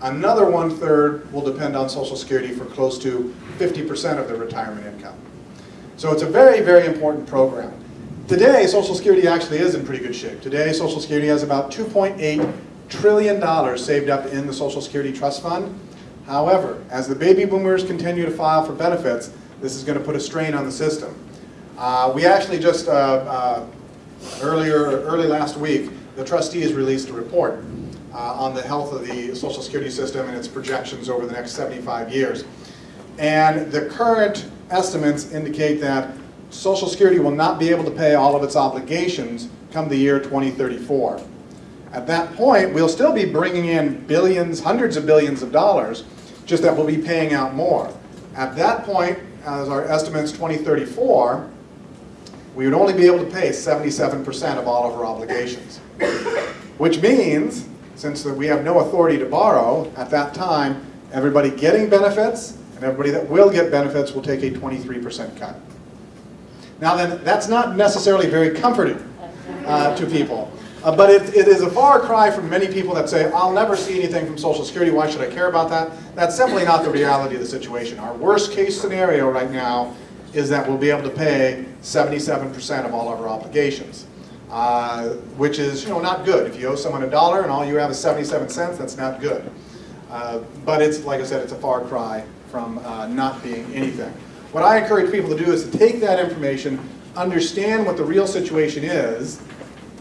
Another one-third will depend on Social Security for close to 50% of their retirement income. So it's a very, very important program. Today, Social Security actually is in pretty good shape. Today, Social Security has about $2.8 trillion saved up in the Social Security Trust Fund. However, as the baby boomers continue to file for benefits, this is going to put a strain on the system. Uh, we actually just, uh, uh, earlier, early last week, the trustees released a report uh, on the health of the Social Security system and its projections over the next 75 years. And the current estimates indicate that Social Security will not be able to pay all of its obligations come the year 2034. At that point, we'll still be bringing in billions, hundreds of billions of dollars, just that we'll be paying out more. At that point, as our estimates 2034, we would only be able to pay 77% of all of our obligations. Which means, since we have no authority to borrow, at that time, everybody getting benefits and everybody that will get benefits will take a 23% cut. Now then, that's not necessarily very comforting uh, to people. Uh, but it, it is a far cry from many people that say, I'll never see anything from Social Security, why should I care about that? That's simply not the reality of the situation. Our worst case scenario right now is that we'll be able to pay 77% of all of our obligations, uh, which is you know, not good. If you owe someone a dollar and all you have is 77 cents, that's not good. Uh, but it's, like I said, it's a far cry from uh, not being anything. What I encourage people to do is to take that information, understand what the real situation is,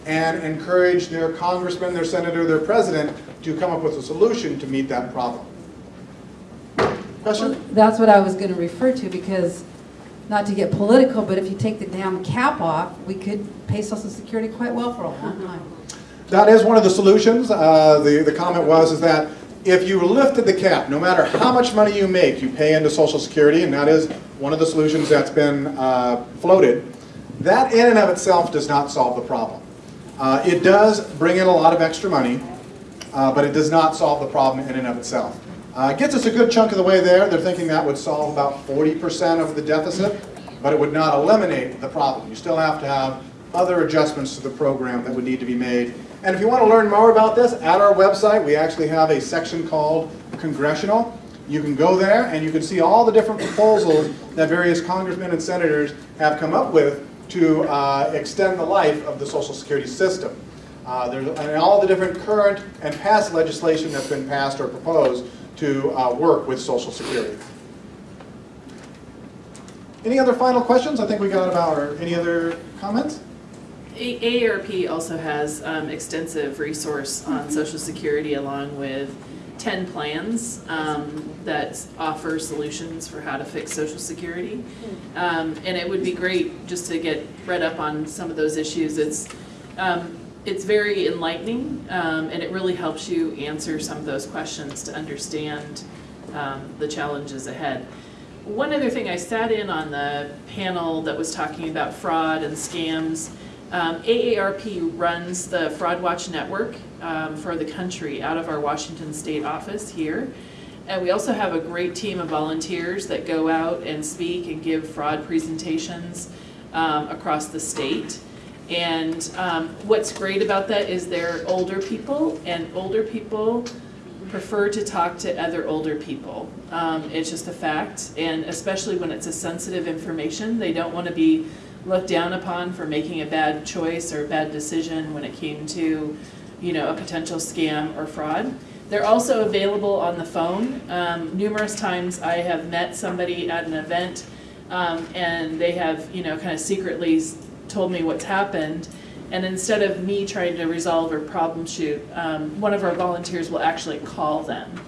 and encourage their congressman, their senator, their president to come up with a solution to meet that problem. Question? That's what I was gonna refer to, because, not to get political, but if you take the damn cap off, we could pay social security quite well for a long time. That is one of the solutions. Uh, the, the comment was is that if you lifted the cap, no matter how much money you make, you pay into Social Security, and that is one of the solutions that's been uh, floated. That in and of itself does not solve the problem. Uh, it does bring in a lot of extra money, uh, but it does not solve the problem in and of itself. Uh, it gets us a good chunk of the way there. They're thinking that would solve about 40% of the deficit, but it would not eliminate the problem. You still have to have other adjustments to the program that would need to be made. And if you want to learn more about this, at our website we actually have a section called Congressional. You can go there and you can see all the different proposals that various congressmen and senators have come up with to uh, extend the life of the Social Security system. Uh, there's and all the different current and past legislation that's been passed or proposed to uh, work with Social Security. Any other final questions? I think we got about, or any other comments? A- AARP also has um, extensive resource on Social Security along with 10 plans um, that offer solutions for how to fix Social Security. Um, And it would be great just to get read up on some of those issues. It's, um, it's very enlightening um, and it really helps you answer some of those questions to understand um, the challenges ahead. One other thing, I sat in on the panel that was talking about fraud and scams. Um, AARP runs the Fraud Watch Network um, for the country out of our Washington State office here. And we also have a great team of volunteers that go out and speak and give fraud presentations um, across the state. And um, what's great about that is they're older people, and older people prefer to talk to other older people. Um, it's just a fact, and especially when it's a sensitive information, they don't want to be looked down upon for making a bad choice or a bad decision when it came to, you know, a potential scam or fraud. They're also available on the phone. Um, numerous times I have met somebody at an event um, and they have, you know, kind of secretly told me what's happened. And instead of me trying to resolve or problem shoot, um, one of our volunteers will actually call them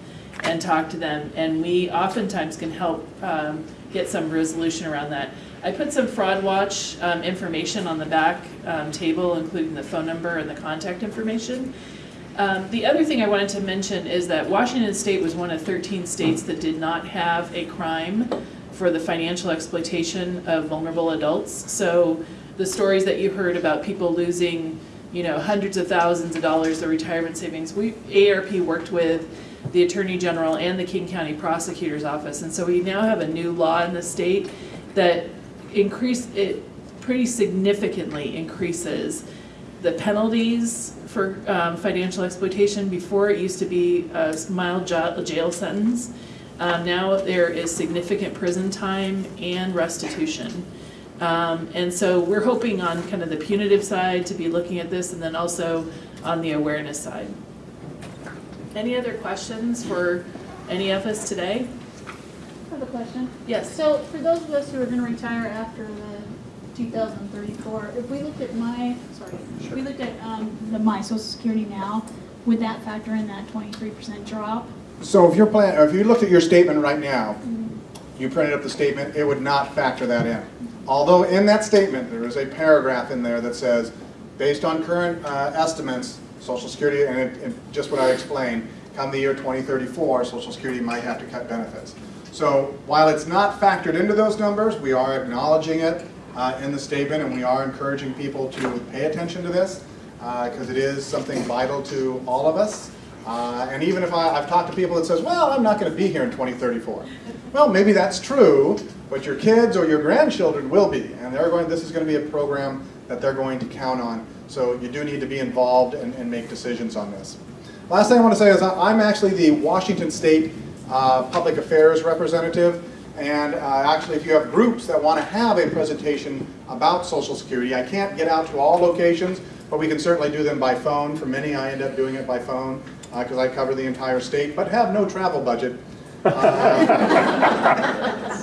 and talk to them. And we oftentimes can help um, get some resolution around that. I put some fraud watch um, information on the back um, table, including the phone number and the contact information. Um, the other thing I wanted to mention is that Washington State was one of 13 states that did not have a crime for the financial exploitation of vulnerable adults. So the stories that you heard about people losing, you know, hundreds of thousands of dollars of retirement savings, we, AARP worked with the Attorney General and the King County Prosecutor's Office. And so we now have a new law in the state that increase, it pretty significantly increases the penalties for um, financial exploitation. Before, it used to be a mild jail sentence. Um, Now, there is significant prison time and restitution. Um, And so we're hoping on kind of the punitive side to be looking at this, and then also on the awareness side. Any other questions for any of us today? I have a question. Yes. So for those of us who are gonna retire after the two thousand thirty-four, if we looked at my, sorry, if we looked at, um, the my social security now, would that factor in that twenty-three percent drop? So if you're plan, if you looked at your statement right now, you printed up the statement, it would not factor that in. Although in that statement, there is a paragraph in there that says, based on current uh, estimates, Social Security, and it- and just what I explained, come the year 2034, Social Security might have to cut benefits. So while it's not factored into those numbers, we are acknowledging it uh, in the statement, and we are encouraging people to pay attention to this, because it is something vital to all of us. Uh, And even if I, I've talked to people that says, well, I'm not going to be here in 2034. Well, maybe that's true, but your kids or your grandchildren will be, and they're going, this is going to be a program that they're going to count on. So you do need to be involved and, and make decisions on this. Last thing I want to say is I'm actually the Washington State uh, Public Affairs representative. And uh, actually, if you have groups that want to have a presentation about Social Security, I can't get out to all locations, but we can certainly do them by phone. For many, I end up doing it by phone because I cover the entire state, but have no travel budget. Uh,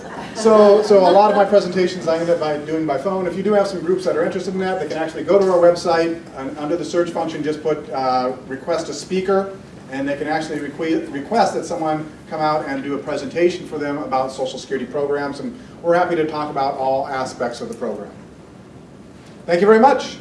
*laughs* So, so a lot of my presentations I end up by doing by phone. If you do have some groups that are interested in that, they can actually go to our website, and under the search function, just put uh, request a speaker, and they can actually requ- request that someone come out and do a presentation for them about Social Security programs, and we're happy to talk about all aspects of the program. Thank you very much.